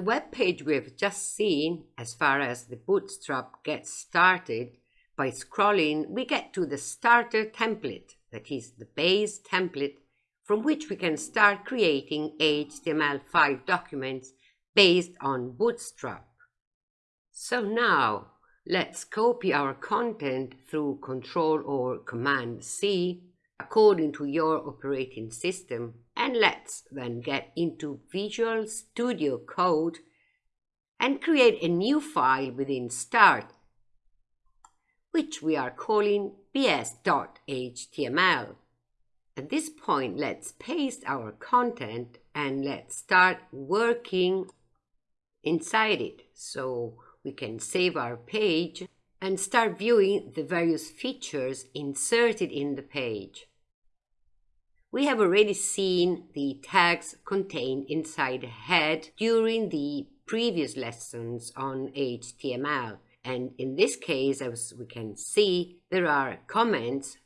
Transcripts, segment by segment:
web page we've just seen, as far as the Bootstrap gets started, by scrolling we get to the starter template, that is the base template from which we can start creating HTML5 documents based on Bootstrap. So now, let's copy our content through Ctrl or Command C according to your operating system and let's then get into Visual Studio Code and create a new file within Start which we are calling bs.html. At this point, let's paste our content and let's start working inside it so we can save our page and start viewing the various features inserted in the page. We have already seen the tags contained inside the head during the previous lessons on HTML. And in this case, as we can see, there are comments.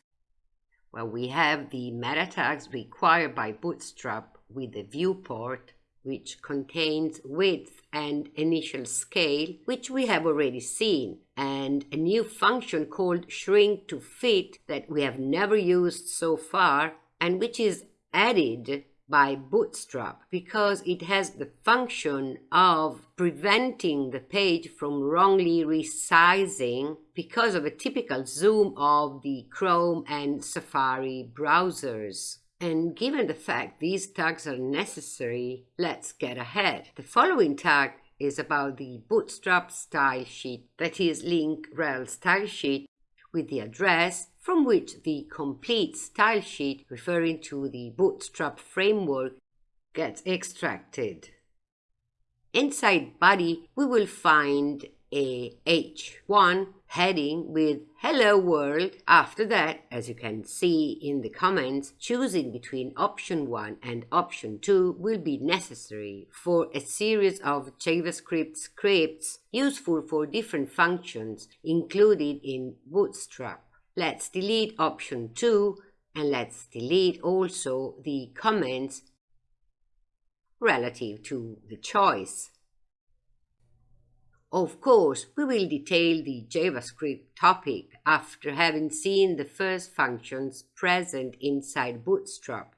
Well, we have the meta tags required by Bootstrap with the viewport, which contains width and initial scale, which we have already seen, and a new function called shrink to fit that we have never used so far, and which is added by Bootstrap because it has the function of preventing the page from wrongly resizing because of a typical zoom of the Chrome and Safari browsers. And given the fact these tags are necessary, let's get ahead. The following tag is about the Bootstrap style sheet, that is link rel style sheet with the address from which the complete style sheet referring to the Bootstrap framework gets extracted. Inside body, we will find H1 heading with Hello World. After that, as you can see in the comments, choosing between option 1 and option 2 will be necessary for a series of JavaScript scripts useful for different functions included in Bootstrap. Let's delete option 2 and let's delete also the comments relative to the choice. Of course, we will detail the JavaScript topic after having seen the first functions present inside Bootstrap.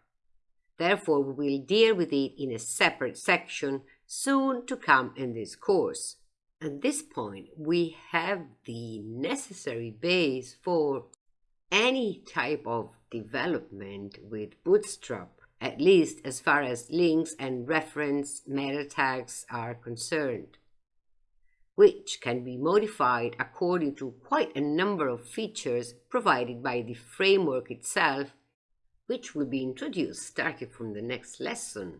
Therefore, we will deal with it in a separate section soon to come in this course. At this point, we have the necessary base for any type of development with Bootstrap, at least as far as links and reference meta tags are concerned which can be modified according to quite a number of features provided by the framework itself, which will be introduced starting from the next lesson.